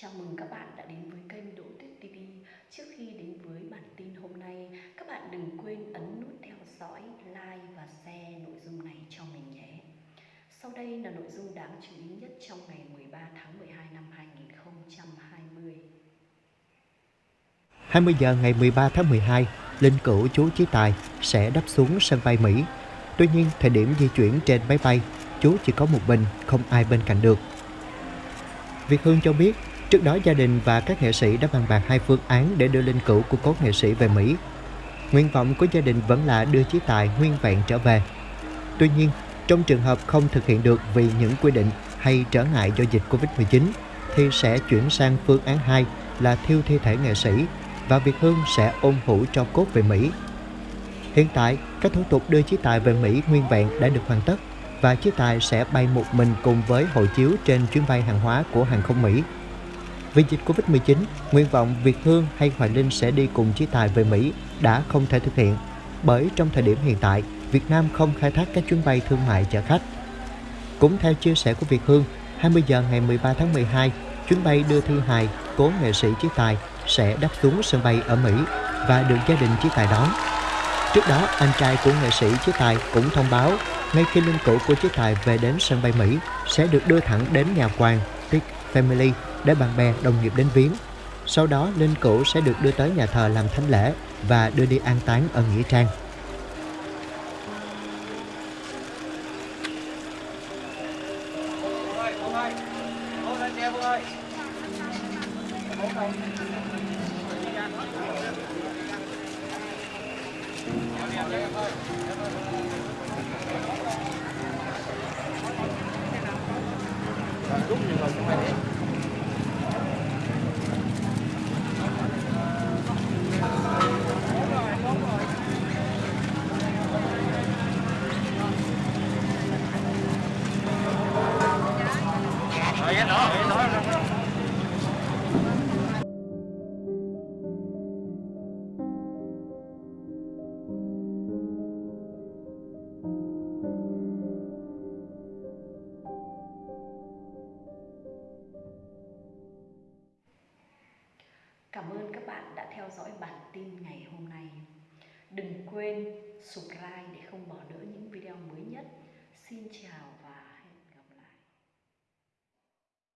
Chào mừng các bạn đã đến với kênh Đỗ Tuyết TV. Trước khi đến với bản tin hôm nay, các bạn đừng quên ấn nút theo dõi, like và share nội dung này cho mình nhé. Sau đây là nội dung đáng chú ý nhất trong ngày 13 tháng 12 năm 2020. 20 giờ ngày 13 tháng 12, linh cữu chú Chí Tài sẽ đáp xuống sân bay Mỹ. Tuy nhiên, thời điểm di chuyển trên máy bay, chú chỉ có một mình, không ai bên cạnh được. Việt Hương cho biết, trước đó gia đình và các nghệ sĩ đã bàn bạc hai phương án để đưa linh cữu của cố nghệ sĩ về Mỹ. Nguyện vọng của gia đình vẫn là đưa Chí Tài nguyên vẹn trở về. Tuy nhiên, trong trường hợp không thực hiện được vì những quy định hay trở ngại do dịch Covid-19, thì sẽ chuyển sang phương án 2 là thiêu thi thể nghệ sĩ và Việt Hương sẽ ôm hũ cho cốt về Mỹ. Hiện tại, các thủ tục đưa Chí Tài về Mỹ nguyên vẹn đã được hoàn tất và Chí Tài sẽ bay một mình cùng với hộ chiếu trên chuyến bay hàng hóa của hàng không Mỹ. Vì dịch Covid-19, nguyện vọng Việt Hương hay Hoài Linh sẽ đi cùng Chí Tài về Mỹ đã không thể thực hiện bởi trong thời điểm hiện tại, Việt Nam không khai thác các chuyến bay thương mại chở khách. Cũng theo chia sẻ của Việt Hương, 20 giờ ngày 13 tháng 12, chuyến bay đưa thư hài cố nghệ sĩ Chí Tài sẽ đáp xuống sân bay ở Mỹ và được gia đình Chí Tài đón. Trước đó, anh trai của nghệ sĩ Chí Tài cũng thông báo ngay khi linh cữu của Chí Tài về đến sân bay Mỹ sẽ được đưa thẳng đến nhà quan Tick Family để bạn bè đồng nghiệp đến viếng. Sau đó, linh cữu sẽ được đưa tới nhà thờ làm thánh lễ và đưa đi an táng ở Nghĩa Trang. Cảm ơn các bạn đã theo dõi bản tin ngày hôm nay. Đừng quên subscribe để không bỏ lỡ những video mới nhất. Xin chào